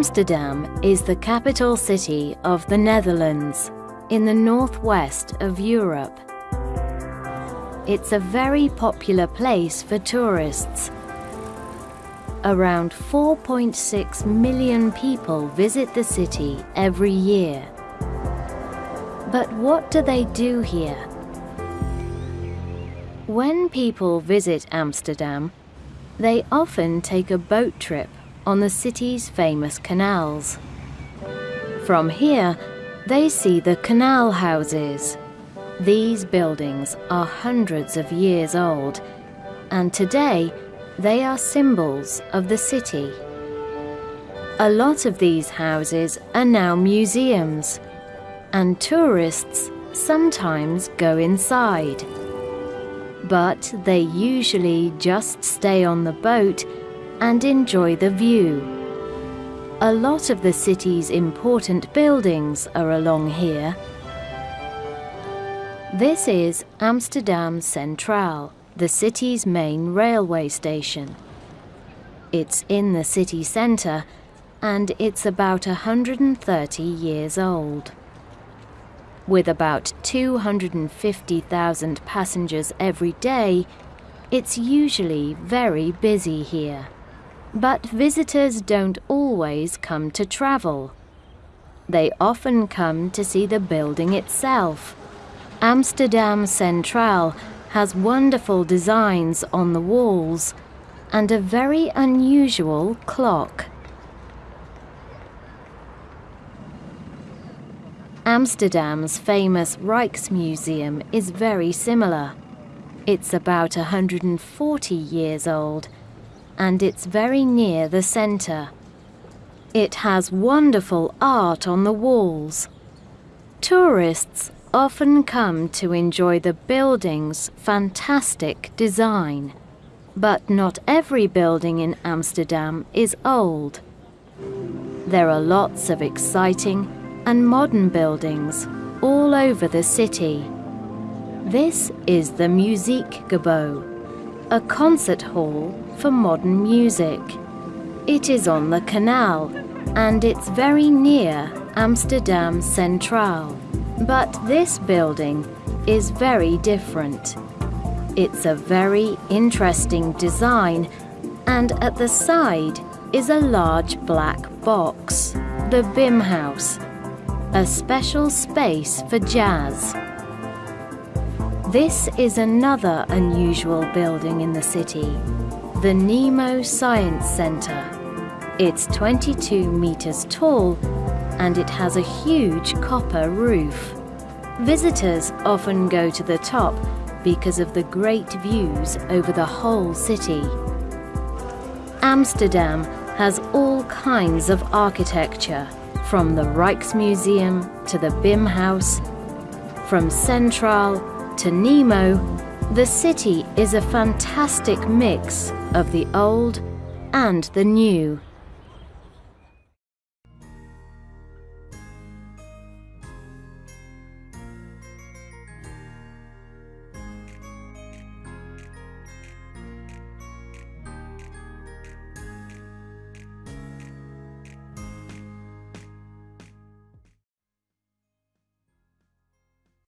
Amsterdam is the capital city of the Netherlands, in the northwest of Europe. It's a very popular place for tourists. Around 4.6 million people visit the city every year. But what do they do here? When people visit Amsterdam, they often take a boat trip on the city's famous canals. From here, they see the canal houses. These buildings are hundreds of years old, and today they are symbols of the city. A lot of these houses are now museums, and tourists sometimes go inside. But they usually just stay on the boat and enjoy the view. A lot of the city's important buildings are along here. This is Amsterdam Centraal, the city's main railway station. It's in the city centre and it's about 130 years old. With about 250,000 passengers every day, it's usually very busy here. But visitors don't always come to travel. They often come to see the building itself. Amsterdam Centraal has wonderful designs on the walls and a very unusual clock. Amsterdam's famous Rijksmuseum is very similar. It's about 140 years old and it's very near the centre. It has wonderful art on the walls. Tourists often come to enjoy the building's fantastic design. But not every building in Amsterdam is old. There are lots of exciting and modern buildings all over the city. This is the Muziekgebouw, a concert hall for modern music. It is on the canal and it's very near Amsterdam Centraal. But this building is very different. It's a very interesting design and at the side is a large black box, the Bimhuis, a special space for jazz. This is another unusual building in the city, the Nemo Science Center. It's 22 meters tall and it has a huge copper roof. Visitors often go to the top because of the great views over the whole city. Amsterdam has all kinds of architecture, from the Rijksmuseum to the Bimhuis, from Centraal to Nemo, the city is a fantastic mix of the old and the new.